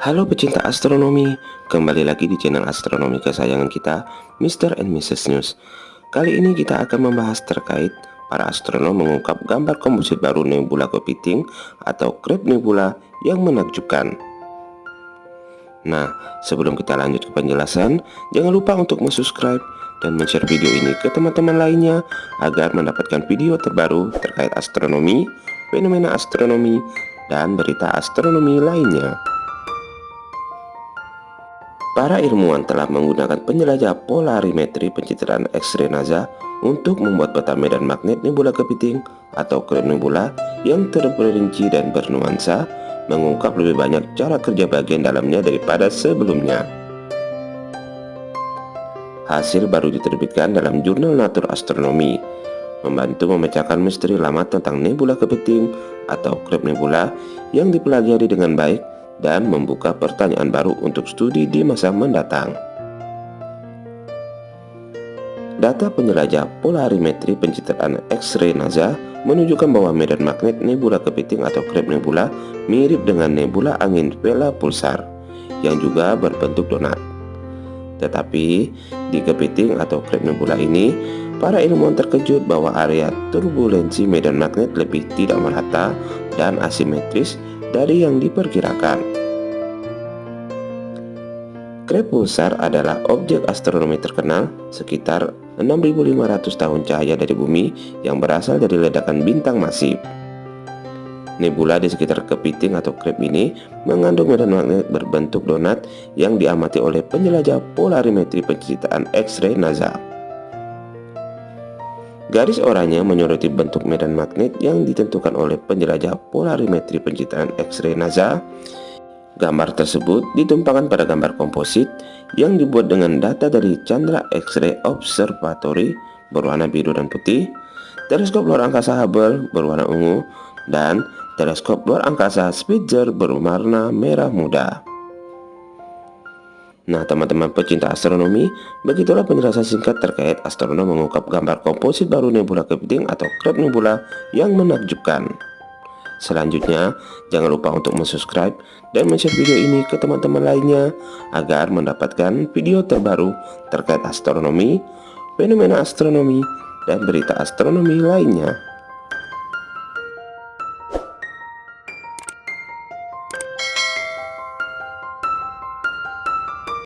Halo pecinta astronomi, kembali lagi di channel astronomi kesayangan kita, Mr. and Mrs. News. Kali ini kita akan membahas terkait para astronom mengungkap gambar komposit baru nebula kepiting atau Crab Nebula yang menakjubkan. Nah, sebelum kita lanjut ke penjelasan, jangan lupa untuk subscribe dan share video ini ke teman-teman lainnya agar mendapatkan video terbaru terkait astronomi, fenomena astronomi, dan berita astronomi lainnya. Para ilmuwan telah menggunakan penjelajah polarimetri pencitraan X-ray NASA untuk membuat peta medan magnet nebula kepiting atau nebula yang terperinci dan bernuansa, mengungkap lebih banyak cara kerja bagian dalamnya daripada sebelumnya. Hasil baru diterbitkan dalam jurnal Nature Astronomy, membantu memecahkan misteri lama tentang nebula kepiting atau krem nebula yang dipelajari dengan baik dan membuka pertanyaan baru untuk studi di masa mendatang. Data penjelajah polarimetri pencitraan X-ray NASA menunjukkan bahwa medan magnet nebula kepiting atau Crab Nebula mirip dengan nebula angin Vela pulsar yang juga berbentuk donat. Tetapi di kepiting atau Crab Nebula ini, para ilmuwan terkejut bahwa area turbulensi medan magnet lebih tidak merata dan asimetris dari yang diperkirakan. Pulsar adalah objek astronomi terkenal sekitar 6.500 tahun cahaya dari bumi yang berasal dari ledakan bintang masif. Nebula di sekitar kepiting atau krep ini mengandung medan magnet berbentuk donat yang diamati oleh penjelajah polarimetri pencitraan X-ray NASA. Garis oranye menyoroti bentuk medan magnet yang ditentukan oleh penjelajah polarimetri pencitraan X-ray NASA Gambar tersebut ditumpangkan pada gambar komposit yang dibuat dengan data dari Chandra X-ray Observatory berwarna biru dan putih, teleskop luar angkasa Hubble berwarna ungu, dan teleskop luar angkasa Spitzer berwarna merah muda. Nah teman-teman pecinta astronomi, begitulah penjelasan singkat terkait astronom mengungkap gambar komposit baru nebula kepiting atau Crab Nebula yang menakjubkan. Selanjutnya, jangan lupa untuk subscribe dan share video ini ke teman-teman lainnya agar mendapatkan video terbaru terkait astronomi, fenomena astronomi, dan berita astronomi lainnya.